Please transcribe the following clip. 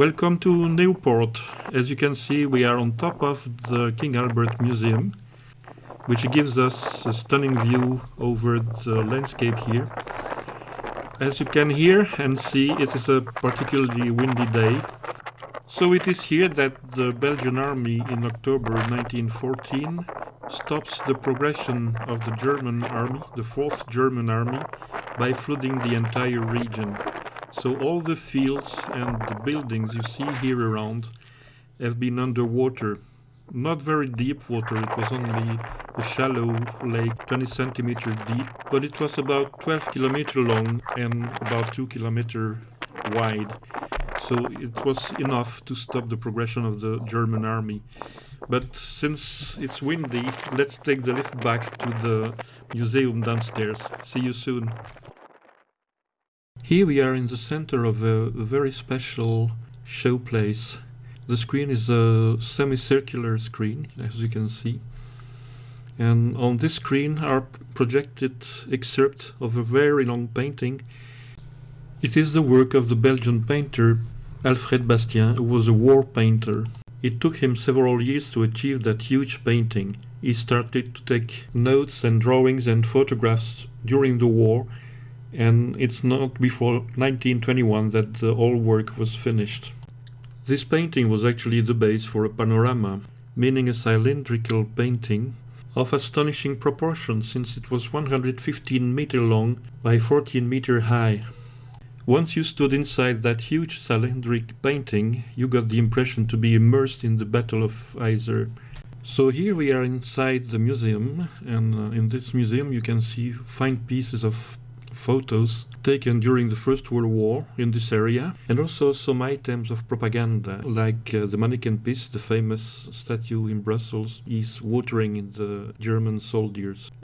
Welcome to Newport. As you can see, we are on top of the King Albert Museum, which gives us a stunning view over the landscape here. As you can hear and see, it is a particularly windy day. So it is here that the Belgian army in October 1914 stops the progression of the German army, the 4th German army, by flooding the entire region. So all the fields and the buildings you see here around have been underwater. Not very deep water, it was only a shallow lake, 20 centimeter deep, but it was about 12 kilometer long and about 2 kilometer wide. So it was enough to stop the progression of the German army. But since it's windy, let's take the lift back to the museum downstairs. See you soon. Here we are in the center of a very special showplace. The screen is a semicircular screen, as you can see. And on this screen are projected excerpts of a very long painting. It is the work of the Belgian painter Alfred Bastien, who was a war painter. It took him several years to achieve that huge painting. He started to take notes and drawings and photographs during the war and it's not before 1921 that the whole work was finished. This painting was actually the base for a panorama, meaning a cylindrical painting of astonishing proportions since it was 115 meter long by 14 meter high. Once you stood inside that huge cylindric painting, you got the impression to be immersed in the Battle of Yser. So here we are inside the museum, and uh, in this museum you can see fine pieces of photos taken during the First World War in this area, and also some items of propaganda, like uh, the Manneken Pis, the famous statue in Brussels, is watering in the German soldiers.